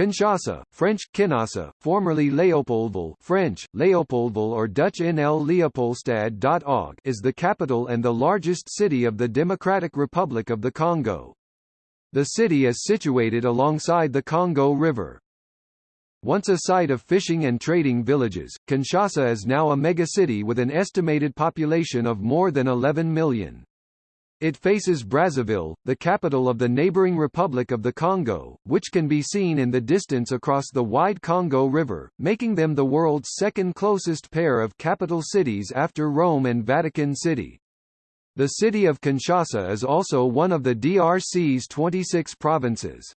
Kinshasa, French, Kinshasa, formerly Léopoldville French, Léopoldville or Dutch NL Leopoldstad.org is the capital and the largest city of the Democratic Republic of the Congo. The city is situated alongside the Congo River. Once a site of fishing and trading villages, Kinshasa is now a megacity with an estimated population of more than 11 million. It faces Brazzaville, the capital of the neighboring Republic of the Congo, which can be seen in the distance across the wide Congo River, making them the world's second closest pair of capital cities after Rome and Vatican City. The city of Kinshasa is also one of the DRC's 26 provinces.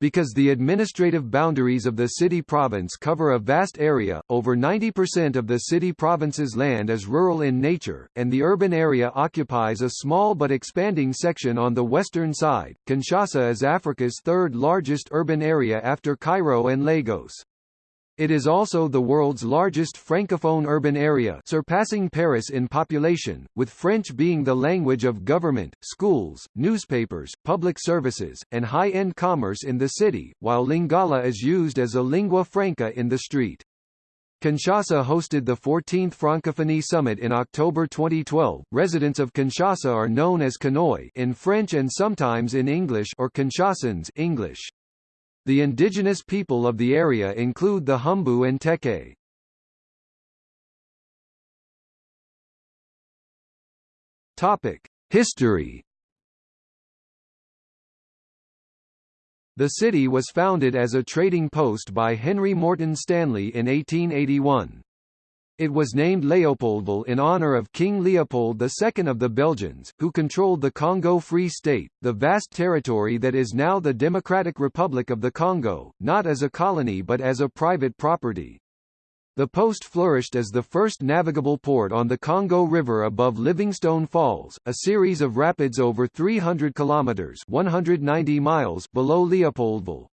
Because the administrative boundaries of the city-province cover a vast area, over 90% of the city-province's land is rural in nature, and the urban area occupies a small but expanding section on the western side. Kinshasa is Africa's third largest urban area after Cairo and Lagos. It is also the world's largest francophone urban area surpassing Paris in population, with French being the language of government, schools, newspapers, public services, and high-end commerce in the city, while Lingala is used as a lingua franca in the street. Kinshasa hosted the 14th Francophonie Summit in October 2012. Residents of Kinshasa are known as Kinois in French and sometimes in English or Kinshasans English. The indigenous people of the area include the Humbu and Teke. Topic: History. The city was founded as a trading post by Henry Morton Stanley in 1881. It was named Leopoldville in honor of King Leopold II of the Belgians, who controlled the Congo Free State, the vast territory that is now the Democratic Republic of the Congo, not as a colony but as a private property. The post flourished as the first navigable port on the Congo River above Livingstone Falls, a series of rapids over 300 kilometers (190 miles) below Leopoldville.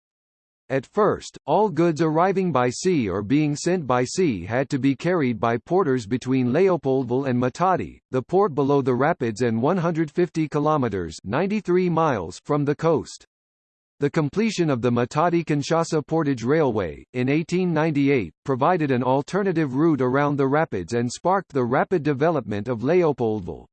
At first, all goods arriving by sea or being sent by sea had to be carried by porters between Leopoldville and Matadi, the port below the rapids and 150 kilometers (93 miles) from the coast. The completion of the Matadi-Kinshasa Portage Railway, in 1898, provided an alternative route around the rapids and sparked the rapid development of Leopoldville.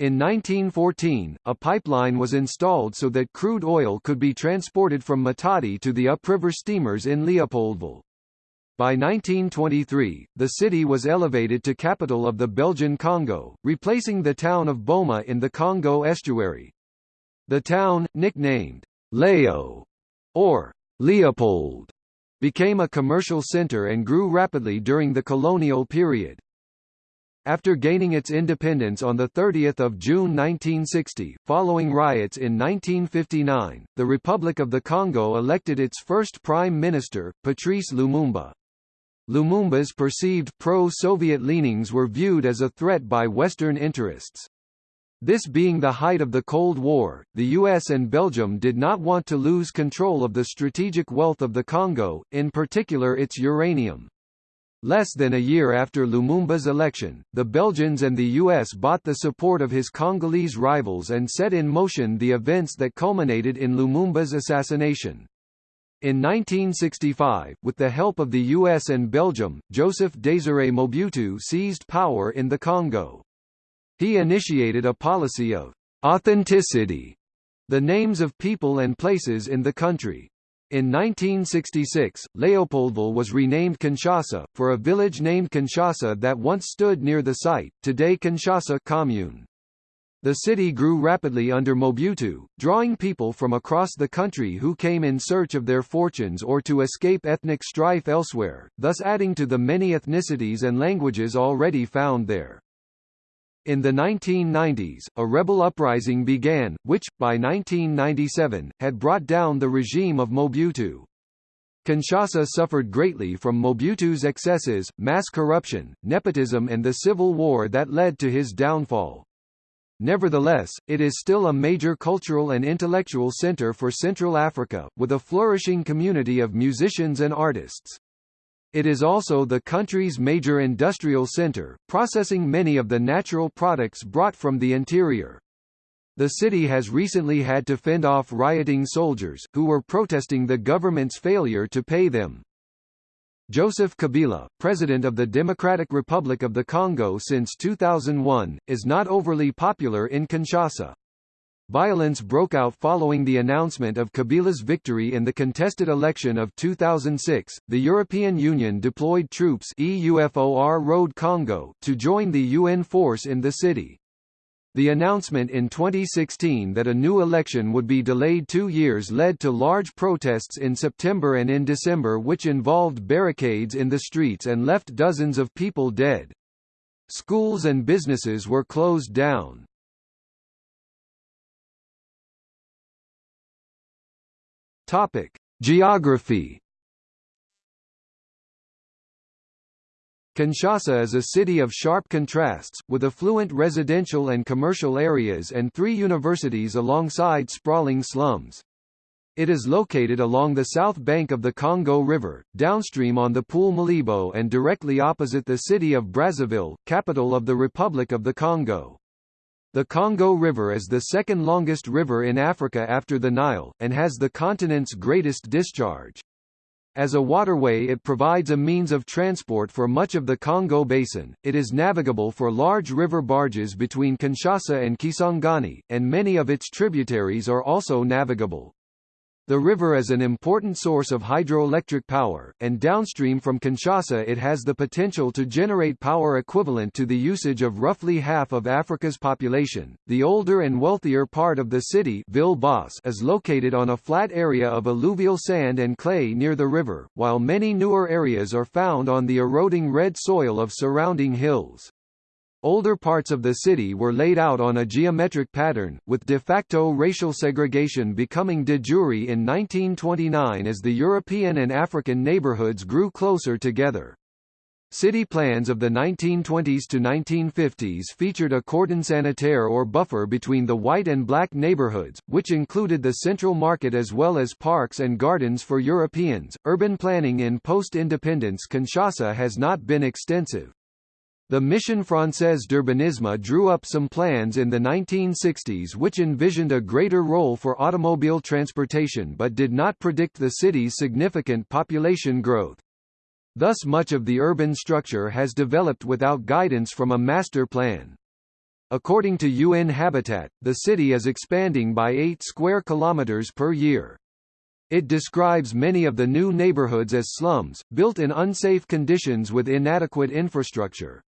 In 1914, a pipeline was installed so that crude oil could be transported from Matadi to the upriver steamers in Leopoldville. By 1923, the city was elevated to capital of the Belgian Congo, replacing the town of Boma in the Congo estuary. The town, nicknamed Leo or Leopold, became a commercial center and grew rapidly during the colonial period. After gaining its independence on 30 June 1960, following riots in 1959, the Republic of the Congo elected its first prime minister, Patrice Lumumba. Lumumba's perceived pro-Soviet leanings were viewed as a threat by Western interests. This being the height of the Cold War, the US and Belgium did not want to lose control of the strategic wealth of the Congo, in particular its uranium. Less than a year after Lumumba's election, the Belgians and the US bought the support of his Congolese rivals and set in motion the events that culminated in Lumumba's assassination. In 1965, with the help of the US and Belgium, Joseph Désiré Mobutu seized power in the Congo. He initiated a policy of authenticity, the names of people and places in the country, in 1966, Leopoldville was renamed Kinshasa, for a village named Kinshasa that once stood near the site, today Kinshasa Commune. The city grew rapidly under Mobutu, drawing people from across the country who came in search of their fortunes or to escape ethnic strife elsewhere, thus adding to the many ethnicities and languages already found there. In the 1990s, a rebel uprising began, which, by 1997, had brought down the regime of Mobutu. Kinshasa suffered greatly from Mobutu's excesses, mass corruption, nepotism and the civil war that led to his downfall. Nevertheless, it is still a major cultural and intellectual center for Central Africa, with a flourishing community of musicians and artists. It is also the country's major industrial center, processing many of the natural products brought from the interior. The city has recently had to fend off rioting soldiers, who were protesting the government's failure to pay them. Joseph Kabila, President of the Democratic Republic of the Congo since 2001, is not overly popular in Kinshasa. Violence broke out following the announcement of Kabila's victory in the contested election of 2006. The European Union deployed troops EUFOR Road Congo to join the UN force in the city. The announcement in 2016 that a new election would be delayed two years led to large protests in September and in December which involved barricades in the streets and left dozens of people dead. Schools and businesses were closed down. Topic: Geography Kinshasa is a city of sharp contrasts, with affluent residential and commercial areas and three universities alongside sprawling slums. It is located along the south bank of the Congo River, downstream on the Pool Malebo and directly opposite the city of Brazzaville, capital of the Republic of the Congo. The Congo River is the second longest river in Africa after the Nile, and has the continent's greatest discharge. As a waterway it provides a means of transport for much of the Congo Basin, it is navigable for large river barges between Kinshasa and Kisangani, and many of its tributaries are also navigable. The river is an important source of hydroelectric power, and downstream from Kinshasa it has the potential to generate power equivalent to the usage of roughly half of Africa's population. The older and wealthier part of the city Ville is located on a flat area of alluvial sand and clay near the river, while many newer areas are found on the eroding red soil of surrounding hills. Older parts of the city were laid out on a geometric pattern, with de facto racial segregation becoming de jure in 1929 as the European and African neighborhoods grew closer together. City plans of the 1920s to 1950s featured a cordon sanitaire or buffer between the white and black neighborhoods, which included the central market as well as parks and gardens for Europeans. Urban planning in post-independence Kinshasa has not been extensive. The Mission Française d'Urbanisme drew up some plans in the 1960s which envisioned a greater role for automobile transportation but did not predict the city's significant population growth. Thus much of the urban structure has developed without guidance from a master plan. According to UN Habitat, the city is expanding by 8 square kilometers per year. It describes many of the new neighborhoods as slums, built in unsafe conditions with inadequate infrastructure.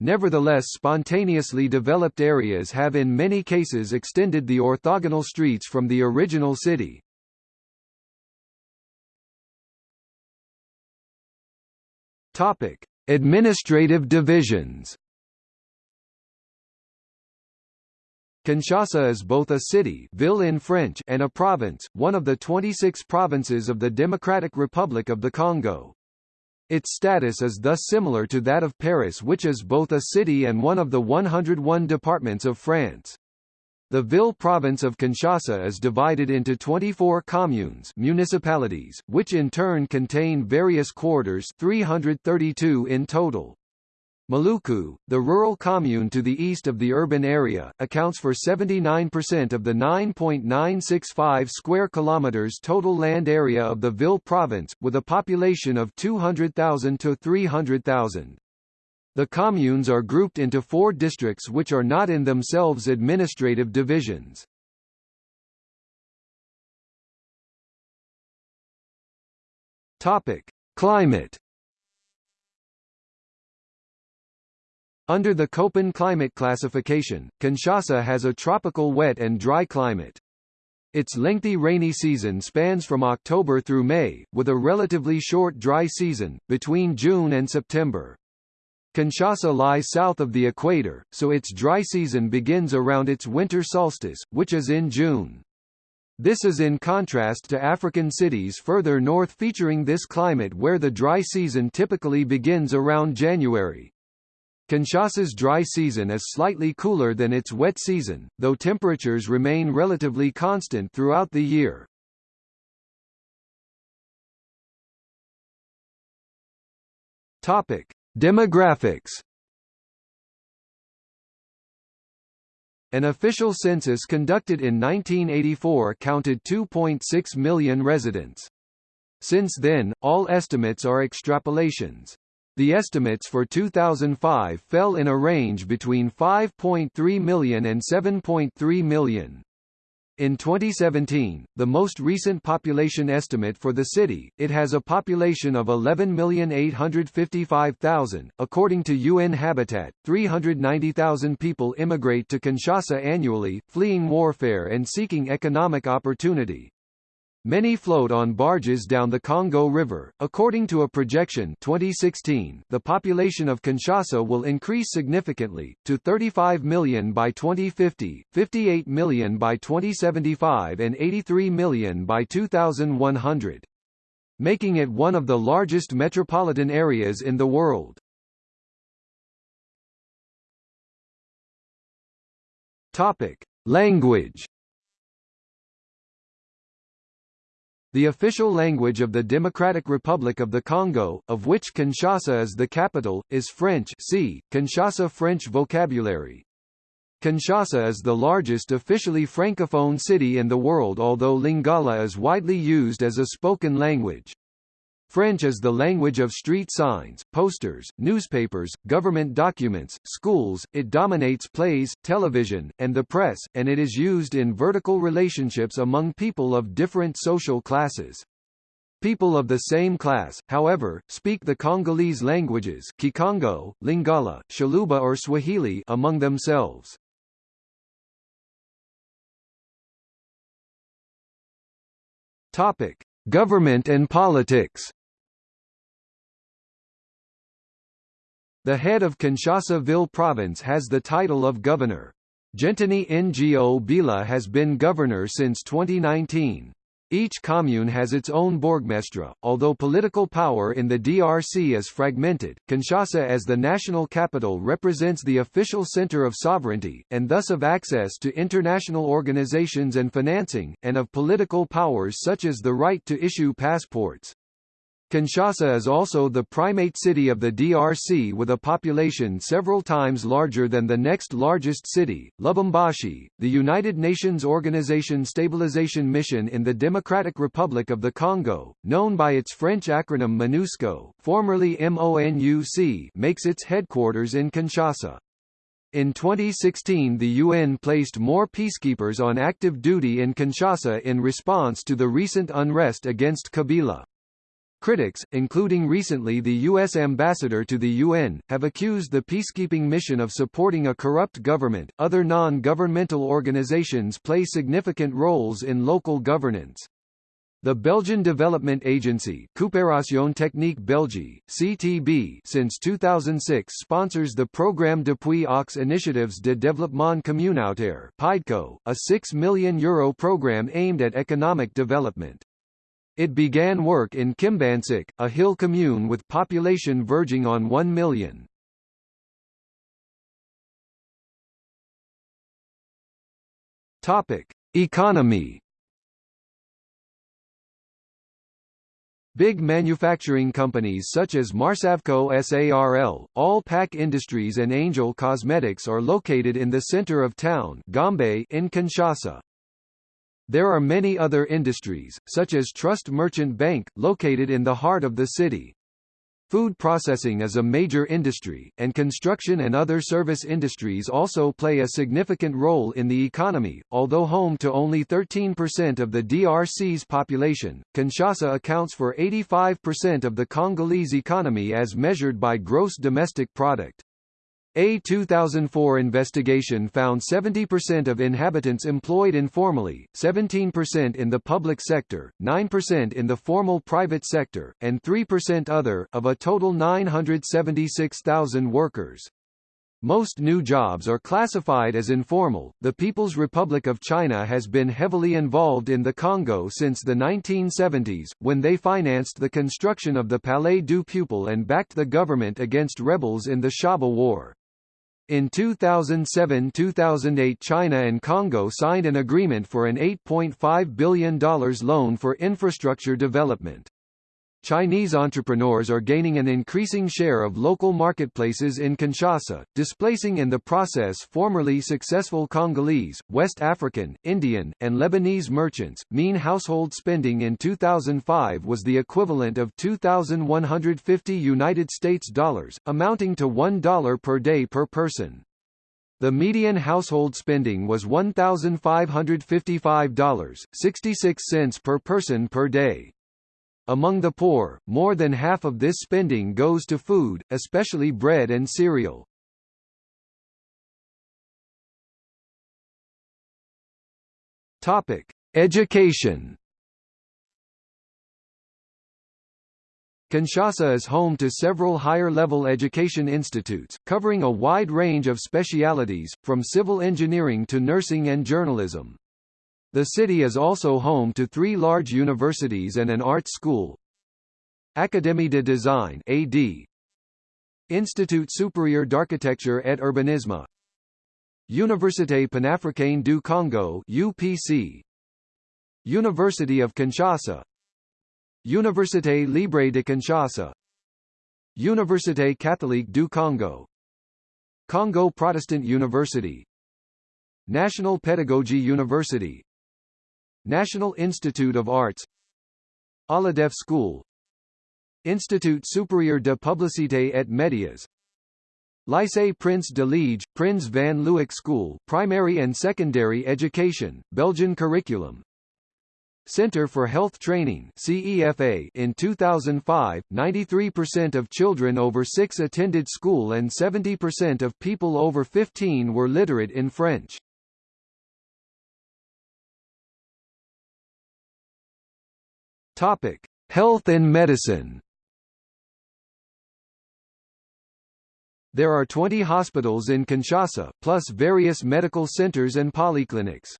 Nevertheless spontaneously developed areas have in many cases extended the orthogonal streets from the original city. Topic: Administrative divisions. Kinshasa is both a city ville in French and a province, one of the 26 provinces of the Democratic Republic of the Congo. Its status is thus similar to that of Paris which is both a city and one of the 101 departments of France. The Ville province of Kinshasa is divided into 24 communes municipalities, which in turn contain various quarters 332 in total. Maluku, the rural commune to the east of the urban area, accounts for 79% of the 9.965 square kilometers total land area of the Ville province, with a population of 200,000 to 300,000. The communes are grouped into four districts which are not in themselves administrative divisions. Topic: Climate Under the Köppen climate classification, Kinshasa has a tropical wet and dry climate. Its lengthy rainy season spans from October through May, with a relatively short dry season, between June and September. Kinshasa lies south of the equator, so its dry season begins around its winter solstice, which is in June. This is in contrast to African cities further north featuring this climate where the dry season typically begins around January. Kinshasa's dry season is slightly cooler than its wet season, though temperatures remain relatively constant throughout the year. Topic: Demographics An official census conducted in 1984 counted 2.6 million residents. Since then, all estimates are extrapolations. The estimates for 2005 fell in a range between 5.3 million and 7.3 million. In 2017, the most recent population estimate for the city, it has a population of 11,855,000. According to UN Habitat, 390,000 people immigrate to Kinshasa annually, fleeing warfare and seeking economic opportunity. Many float on barges down the Congo River. According to a projection 2016, the population of Kinshasa will increase significantly, to 35 million by 2050, 58 million by 2075 and 83 million by 2100. Making it one of the largest metropolitan areas in the world. Topic. Language The official language of the Democratic Republic of the Congo, of which Kinshasa is the capital, is French see, Kinshasa French vocabulary. Kinshasa is the largest officially francophone city in the world although Lingala is widely used as a spoken language. French is the language of street signs, posters, newspapers, government documents, schools, it dominates plays, television, and the press, and it is used in vertical relationships among people of different social classes. People of the same class, however, speak the Congolese languages Kikongo, Lingala, Tshiluba or Swahili among themselves. Topic: Government and politics. The head of Kinshasa-Ville province has the title of governor. Gentiny Ngobila has been governor since 2019. Each commune has its own bourgmestre, although political power in the DRC is fragmented. Kinshasa as the national capital represents the official center of sovereignty, and thus of access to international organizations and financing, and of political powers such as the right to issue passports. Kinshasa is also the primate city of the DRC with a population several times larger than the next largest city, Lubumbashi. The United Nations Organization Stabilization Mission in the Democratic Republic of the Congo, known by its French acronym MONUSCO, formerly MONUC, makes its headquarters in Kinshasa. In 2016 the UN placed more peacekeepers on active duty in Kinshasa in response to the recent unrest against Kabila. Critics, including recently the U.S. ambassador to the UN, have accused the peacekeeping mission of supporting a corrupt government. Other non governmental organizations play significant roles in local governance. The Belgian Development Agency Coopération Technique Belgique, CTB, since 2006 sponsors the Programme d'appui aux initiatives de développement communautaire PAIDECO, a €6 million Euro program aimed at economic development. It began work in Kimbanseke, a hill commune with population verging on 1 million. Topic: Economy. Big manufacturing companies such as Marsavco SARL, All Pack Industries and Angel Cosmetics are located in the center of town Gombe in Kinshasa. There are many other industries, such as Trust Merchant Bank, located in the heart of the city. Food processing is a major industry, and construction and other service industries also play a significant role in the economy. Although home to only 13% of the DRC's population, Kinshasa accounts for 85% of the Congolese economy as measured by gross domestic product. A 2004 investigation found 70% of inhabitants employed informally, 17% in the public sector, 9% in the formal private sector, and 3% other, of a total 976,000 workers. Most new jobs are classified as informal. The People's Republic of China has been heavily involved in the Congo since the 1970s, when they financed the construction of the Palais du Peuple and backed the government against rebels in the Shaba War. In 2007–2008 China and Congo signed an agreement for an $8.5 billion loan for infrastructure development. Chinese entrepreneurs are gaining an increasing share of local marketplaces in Kinshasa, displacing in the process formerly successful Congolese, West African, Indian, and Lebanese merchants. Mean household spending in 2005 was the equivalent of 2150 United States dollars, amounting to $1 per day per person. The median household spending was $1,555.66 per person per day. Among the poor, more than half of this spending goes to food, especially bread and cereal. Topic: Education. Kinshasa is home to several higher-level education institutes, covering a wide range of specialities, from civil engineering to nursing and journalism. The city is also home to three large universities and an art school. Académie de Design AD, Institut Supérieur d'Architecture et Urbanisme. Université Panafricaine du Congo UPC University of Kinshasa. Université Libre de Kinshasa. Université Catholique du Congo. Congo Protestant University. National Pedagogy University National Institute of Arts Aladef School Institut Supérieur de Publicité et Médias Lycée Prince de Liege, Prince van Leeuwenhoek School primary and secondary education, Belgian curriculum Center for Health Training CEFA in 2005, 93% of children over 6 attended school and 70% of people over 15 were literate in French. Topic: Health and medicine. There are 20 hospitals in Kinshasa, plus various medical centers and polyclinics.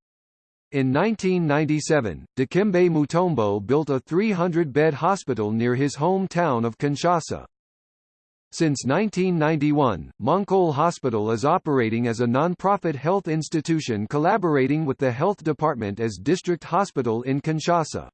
In 1997, Dikembe Mutombo built a 300-bed hospital near his hometown of Kinshasa. Since 1991, Monkole Hospital is operating as a non-profit health institution collaborating with the health department as district hospital in Kinshasa.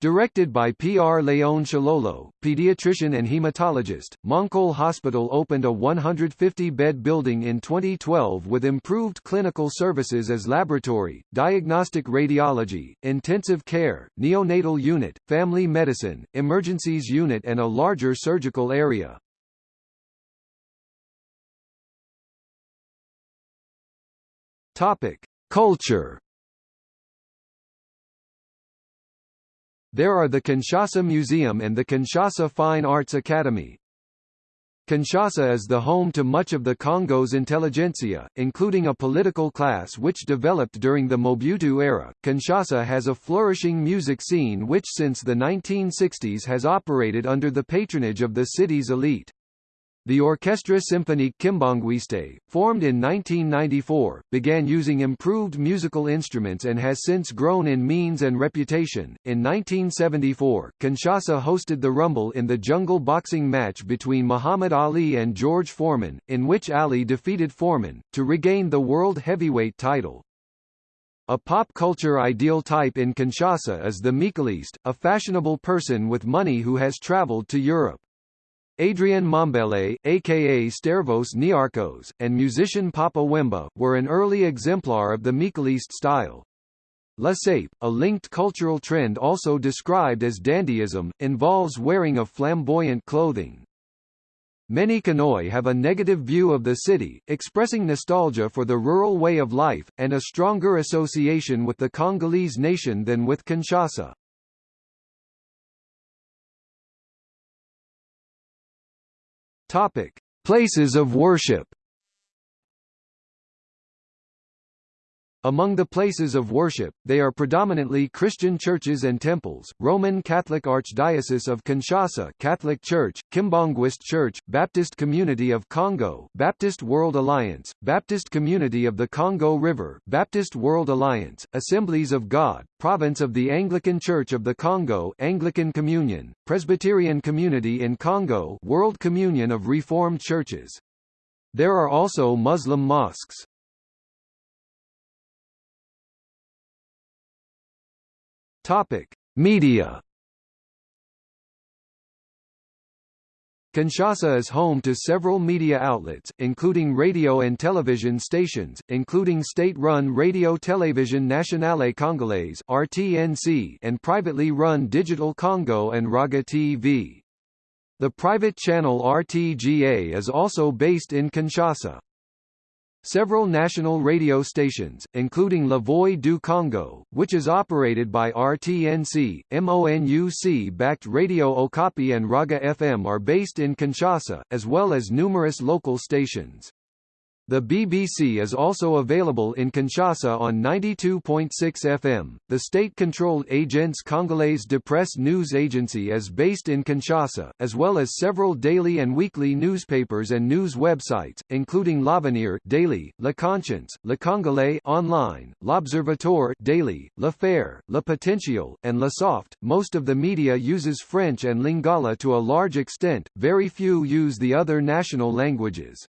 Directed by P.R. Leon Tshilolo, pediatrician and hematologist, Monkole Hospital opened a 150-bed building in 2012 with improved clinical services as laboratory, diagnostic radiology, intensive care, neonatal unit, family medicine, emergencies unit and a larger surgical area. Topic: Culture There are the Kinshasa Museum and the Kinshasa Fine Arts Academy. Kinshasa is the home to much of the Congo's intelligentsia, including a political class which developed during the Mobutu era. Kinshasa has a flourishing music scene which since the 1960s has operated under the patronage of the city's elite. The Orchestra Symphonique Kimbanguiste, formed in 1994, began using improved musical instruments and has since grown in means and reputation. In 1974, Kinshasa hosted the Rumble in the jungle boxing match between Muhammad Ali and George Foreman, in which Ali defeated Foreman, to regain the world heavyweight title. A pop culture ideal type in Kinshasa is the mikiliste, a fashionable person with money who has traveled to Europe. Adrien Mombele, aka Stervos Niarchos, and musician Papa Wemba, were an early exemplar of the mikiliste style. La Sape, a linked cultural trend also described as dandyism, involves wearing of flamboyant clothing. Many Kinois have a negative view of the city, expressing nostalgia for the rural way of life, and a stronger association with the Congolese nation than with Kinshasa. Topic: Places of worship. Among the places of worship, they are predominantly Christian churches and temples, Roman Catholic Archdiocese of Kinshasa Catholic Church, Kimbanguist Church, Baptist Community of Congo Baptist World Alliance, Baptist Community of the Congo River Baptist World Alliance, Assemblies of God, Province of the Anglican Church of the Congo Anglican Communion, Presbyterian Community in Congo World Communion of Reformed Churches. There are also Muslim mosques. Topic: Media. Kinshasa is home to several media outlets, including radio and television stations, including state-run Radio Télévision Nationale Congolaise (RTNC) and privately run Digital Congo and Raga TV. The private channel RTGA is also based in Kinshasa. Several national radio stations, including La Voix du Congo, which is operated by RTNC, MONUC-backed Radio Okapi and Raga FM are based in Kinshasa, as well as numerous local stations. The BBC is also available in Kinshasa on 92.6 FM. The state-controlled Agence Congolaise de Presse news agency is based in Kinshasa, as well as several daily and weekly newspapers and news websites, including L'Avenir daily, Le Conscience, Le Congolais online, L'Observateur daily, Le Phare, Le Potentiel, and Le Soft. Most of the media uses French and Lingala to a large extent, very few use the other national languages.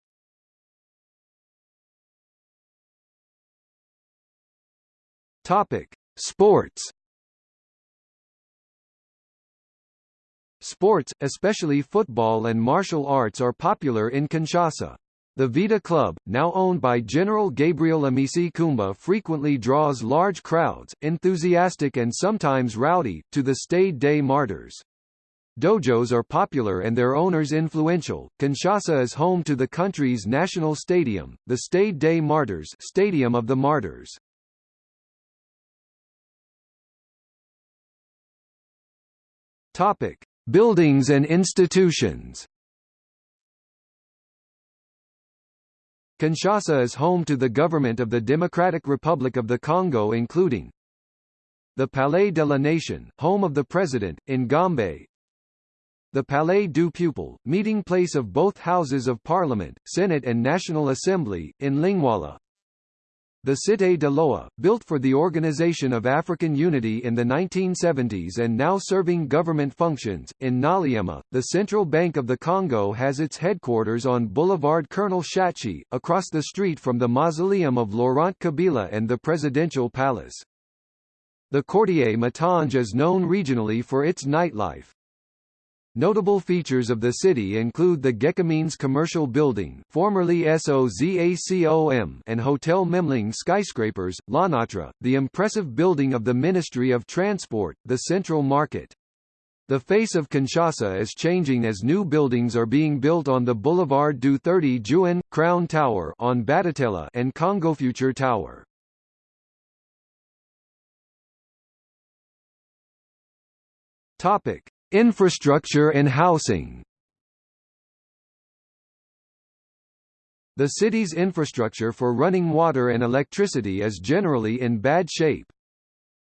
Topic: Sports. Sports, especially football and martial arts are popular in Kinshasa. The Vita Club, now owned by General Gabriel Amisi Kumba frequently draws large crowds, enthusiastic and sometimes rowdy, to the Stade des Martyrs. Dojos are popular and their owners influential. Kinshasa is home to the country's national stadium, the Stade des Martyrs Stadium of the Martyrs. Topic: Buildings and institutions. Kinshasa is home to the government of the Democratic Republic of the Congo including the Palais de la Nation, home of the president, in Gombe, the Palais du Peuple, meeting place of both houses of parliament, Senate and National Assembly, in Lingwala, the Cité de l'OA, built for the Organization of African Unity in the 1970s and now serving government functions, in Ngaliema, the Central Bank of the Congo has its headquarters on Boulevard Colonel Tshatshi, across the street from the mausoleum of Laurent Kabila and the Presidential Palace. The Quartier Matonge is known regionally for its nightlife. Notable features of the city include the Gécamines commercial building formerly SOZACOM and Hotel Memling skyscrapers, L'ONATRA, the impressive building of the Ministry of Transport, the Central Market. The face of Kinshasa is changing as new buildings are being built on the Boulevard du 30 Juin, Crown Tower on Batetela and Congo Future Tower. Topic. Infrastructure and housing The city's infrastructure for running water and electricity is generally in bad shape.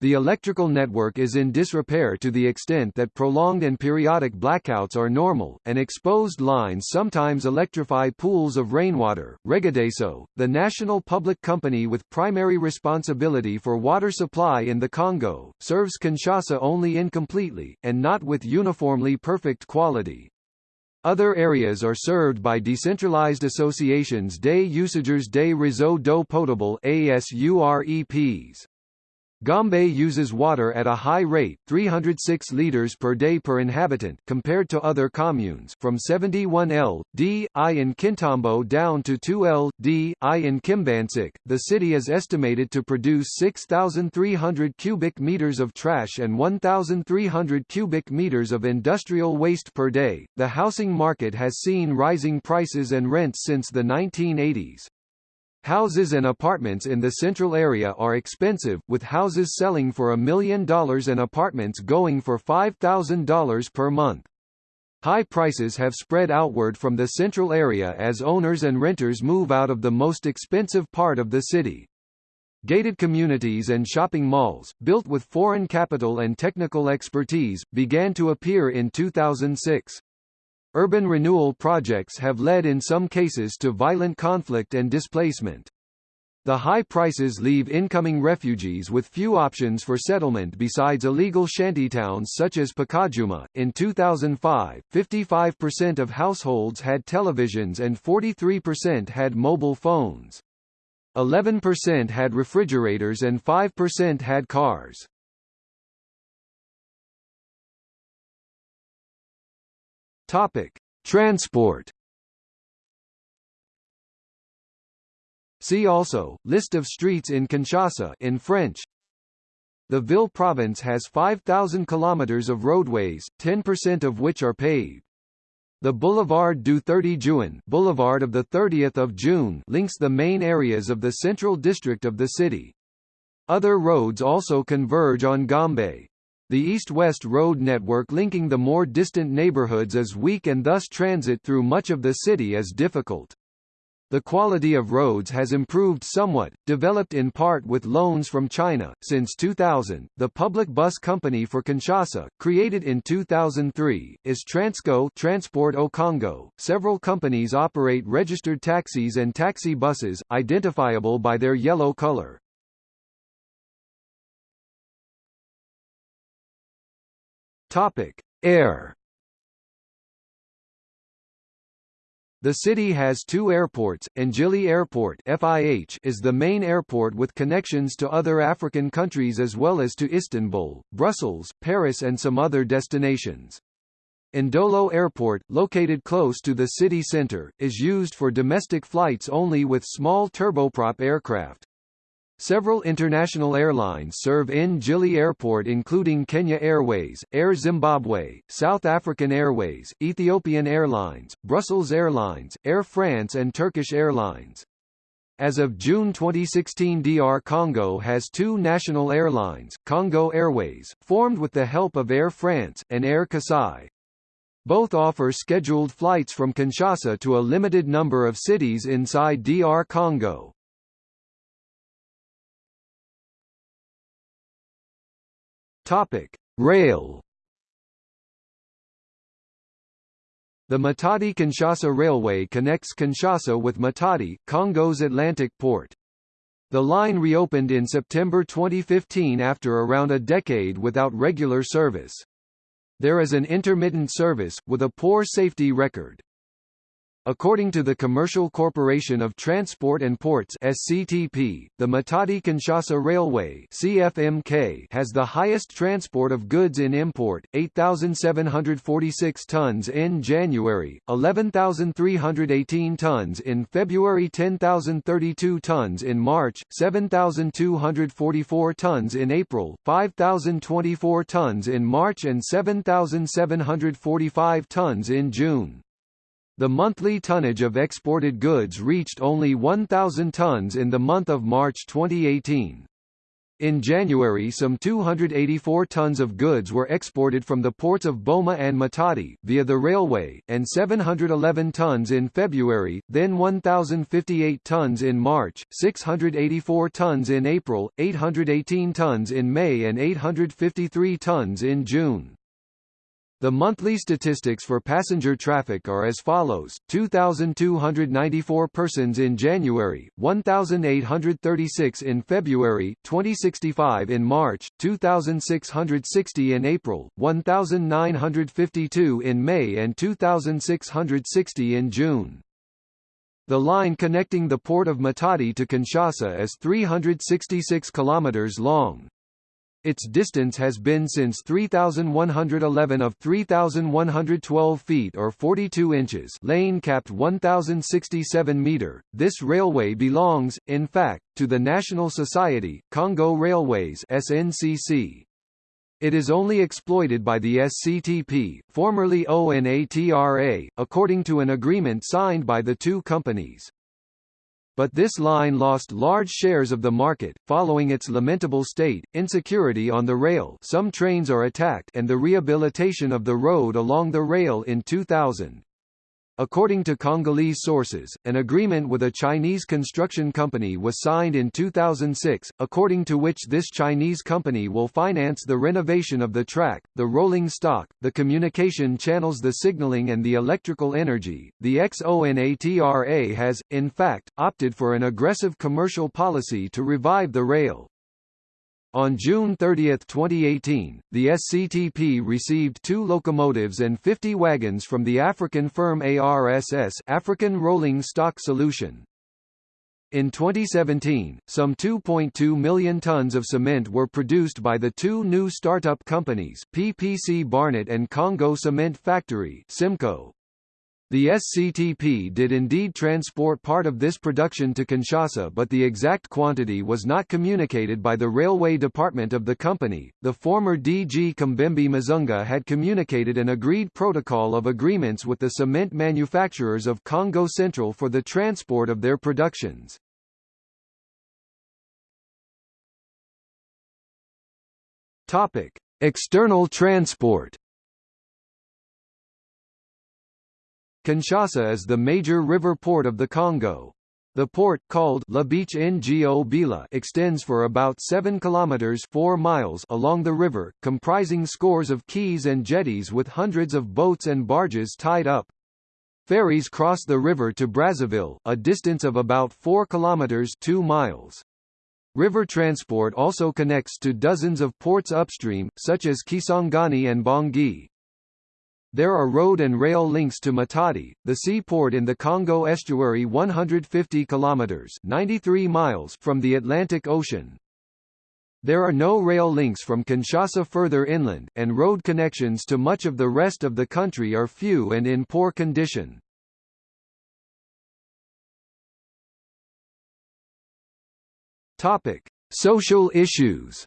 The electrical network is in disrepair to the extent that prolonged and periodic blackouts are normal, and exposed lines sometimes electrify pools of rainwater. Regideso, the national public company with primary responsibility for water supply in the Congo, serves Kinshasa only incompletely, and not with uniformly perfect quality. Other areas are served by decentralized associations des usagers des réseaux d'eau potable ASUREPs. Gombe uses water at a high rate 306 liters per day per inhabitant compared to other communes from 71 L, D, I in Kintambo down to 2 L, D, I in Kimbanseke. The city is estimated to produce 6,300 cubic meters of trash and 1,300 cubic meters of industrial waste per day. The housing market has seen rising prices and rents since the 1980s. Houses and apartments in the central area are expensive, with houses selling for a million dollars and apartments going for $5,000 per month. High prices have spread outward from the central area as owners and renters move out of the most expensive part of the city. Gated communities and shopping malls, built with foreign capital and technical expertise, began to appear in 2006. Urban renewal projects have led in some cases to violent conflict and displacement. The high prices leave incoming refugees with few options for settlement besides illegal shantytowns such as Pakadjuma. In 2005, 55% of households had televisions and 43% had mobile phones. 11% had refrigerators and 5% had cars. Topic: Transport See also, List of streets in Kinshasa in French. The Ville province has 5,000 kilometers of roadways, 10% of which are paved. The Boulevard du 30 Juin Boulevard of the 30th of June links the main areas of the central district of the city. Other roads also converge on Gombe. The east-west road network linking the more distant neighborhoods is weak and thus transit through much of the city is difficult. The quality of roads has improved somewhat, developed in part with loans from China. Since 2000, the public bus company for Kinshasa, created in 2003, is Transco Transport au Congo. Several companies operate registered taxis and taxi buses, identifiable by their yellow color. Topic: Air The city has two airports, N'Djili Airport FIH is the main airport with connections to other African countries as well as to Istanbul, Brussels, Paris and some other destinations. Ndolo Airport, located close to the city center, is used for domestic flights only with small turboprop aircraft. Several international airlines serve N'Djili Airport including Kenya Airways, Air Zimbabwe, South African Airways, Ethiopian Airlines, Brussels Airlines, Air France and Turkish Airlines. As of June 2016 DR Congo has two national airlines, Congo Airways, formed with the help of Air France, and Air Kasai. Both offer scheduled flights from Kinshasa to a limited number of cities inside DR Congo. Topic: Rail. The Matadi-Kinshasa Railway connects Kinshasa with Matadi, Congo's Atlantic port. The line reopened in September 2015 after around a decade without regular service. There is an intermittent service, with a poor safety record. According to the Commercial Corporation of Transport and Ports SCTP, the Matadi-Kinshasa Railway CFMK has the highest transport of goods in import, 8,746 tons in January, 11,318 tons in February 10,032 tons in March, 7,244 tons in April, 5,024 tons in March and 7,745 tons in June. The monthly tonnage of exported goods reached only 1,000 tons in the month of March 2018. In January some 284 tons of goods were exported from the ports of Boma and Matadi, via the railway, and 711 tons in February, then 1,058 tons in March, 684 tons in April, 818 tons in May and 853 tons in June. The monthly statistics for passenger traffic are as follows, 2,294 persons in January, 1,836 in February, 2065 in March, 2,660 in April, 1,952 in May and 2,660 in June. The line connecting the port of Matadi to Kinshasa is 366 kilometers long. Its distance has been since 3,111 of 3,112 feet or 42 inches lane capped 1,067 meter. This railway belongs, in fact, to the National Society, Congo Railways SNCC. It is only exploited by the SCTP, formerly ONATRA, according to an agreement signed by the two companies but this line lost large shares of the market, following its lamentable state, insecurity on the rail some trains are attacked and the rehabilitation of the road along the rail in 2000. According to Congolese sources, an agreement with a Chinese construction company was signed in 2006, according to which this Chinese company will finance the renovation of the track, the rolling stock, the communication channels the signaling and the electrical energy. The XONATRA has, in fact, opted for an aggressive commercial policy to revive the rail. On June 30, 2018, the SCTP received two locomotives and 50 wagons from the African firm ARSS African Rolling Stock Solution. In 2017, some 2.2 million tons of cement were produced by the two new startup companies PPC Barnet and Congo Cement Factory Simco. The SCTP did indeed transport part of this production to Kinshasa but the exact quantity was not communicated by the railway department of the company. The former DG Kambembe Mazunga had communicated an agreed protocol of agreements with the cement manufacturers of Congo Central for the transport of their productions. Topic: External transport Kinshasa is the major river port of the Congo. The port, called La Beach Ngobila, extends for about 7 kilometers 4 miles along the river, comprising scores of quays and jetties with hundreds of boats and barges tied up. Ferries cross the river to Brazzaville, a distance of about 4 kilometers 2 miles. River transport also connects to dozens of ports upstream, such as Kisangani and Bangui. There are road and rail links to Matadi, the seaport in the Congo estuary 150 kilometers 93 miles from the Atlantic Ocean. There are no rail links from Kinshasa further inland, and road connections to much of the rest of the country are few and in poor condition. Topic: Social issues.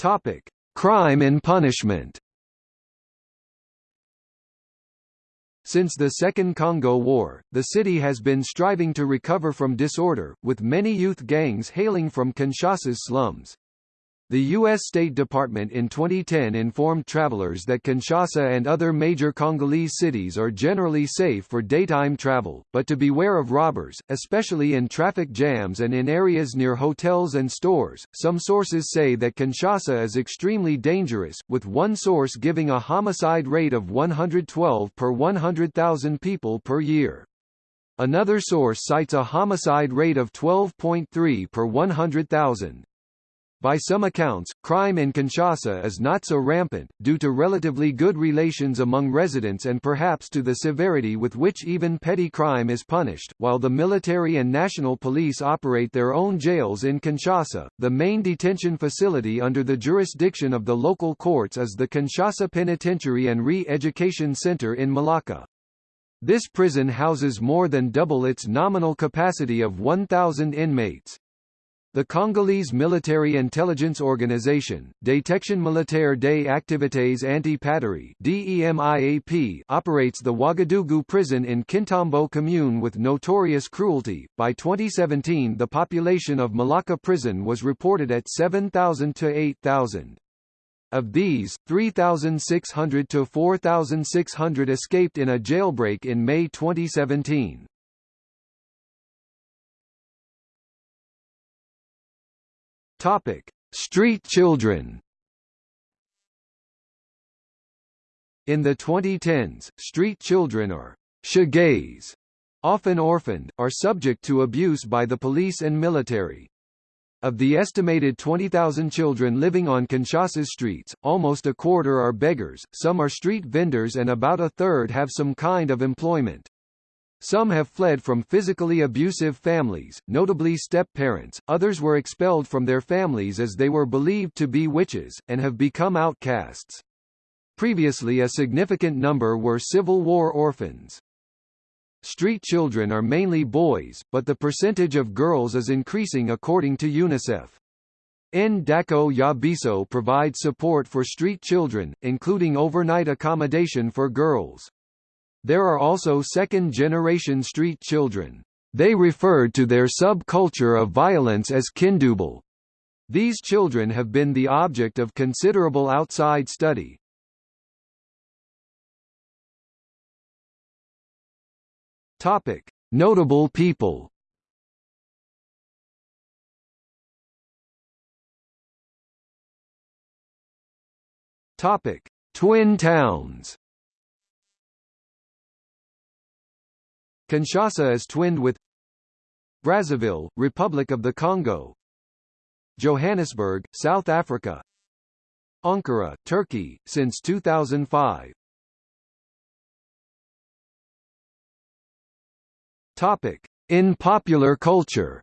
Topic: Crime and punishment. Since the Second Congo War, the city has been striving to recover from disorder, with many youth gangs hailing from Kinshasa's slums. The U.S. State Department in 2010 informed travelers that Kinshasa and other major Congolese cities are generally safe for daytime travel, but to beware of robbers, especially in traffic jams and in areas near hotels and stores. Some sources say that Kinshasa is extremely dangerous, with one source giving a homicide rate of 112 per 100,000 people per year. Another source cites a homicide rate of 12.3 per 100,000. By some accounts, crime in Kinshasa is not so rampant, due to relatively good relations among residents and perhaps to the severity with which even petty crime is punished. While the military and national police operate their own jails in Kinshasa, the main detention facility under the jurisdiction of the local courts is the Kinshasa Penitentiary and Re-Education Center in Makala. This prison houses more than double its nominal capacity of 1,000 inmates. The Congolese military intelligence organization, Détection Militaire des Activités Anti-Patrie operates the Ouagadougou prison in Kintambo commune with notorious cruelty. By 2017 the population of Makala prison was reported at 7,000 to 8,000. Of these, 3,600 to 4,600 escaped in a jailbreak in May 2017. Topic: Street children. In the 2010s, street children or shegués, often orphaned, are subject to abuse by the police and military. Of the estimated 20,000 children living on Kinshasa's streets, almost a quarter are beggars, some are street vendors and about a third have some kind of employment. Some have fled from physically abusive families, notably step-parents, others were expelled from their families as they were believed to be witches, and have become outcasts. Previously a significant number were Civil War orphans. Street children are mainly boys, but the percentage of girls is increasing according to UNICEF. Ndako ya Biso provides support for street children, including overnight accommodation for girls. There are also second-generation street children. They referred to their subculture of violence as kindoubil. These children have been the object of considerable outside study. Topic: Notable people. Topic: Twin towns. Kinshasa is twinned with Brazzaville, Republic of the Congo Johannesburg, South Africa Ankara, Turkey, since 2005 Topic. In popular culture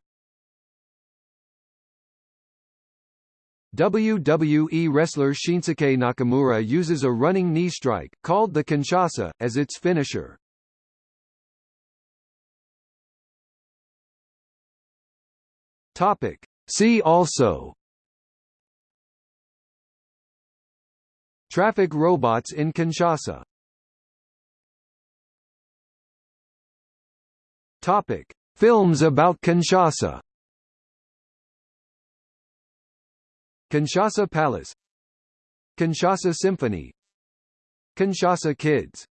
WWE wrestler Shinsuke Nakamura uses a running knee strike, called the Kinshasa, as its finisher. Topic. See also. Traffic robots in Kinshasa. Topic: Films about Kinshasa. Kinshasa Palace. Kinshasa Symphony. Kinshasa Kids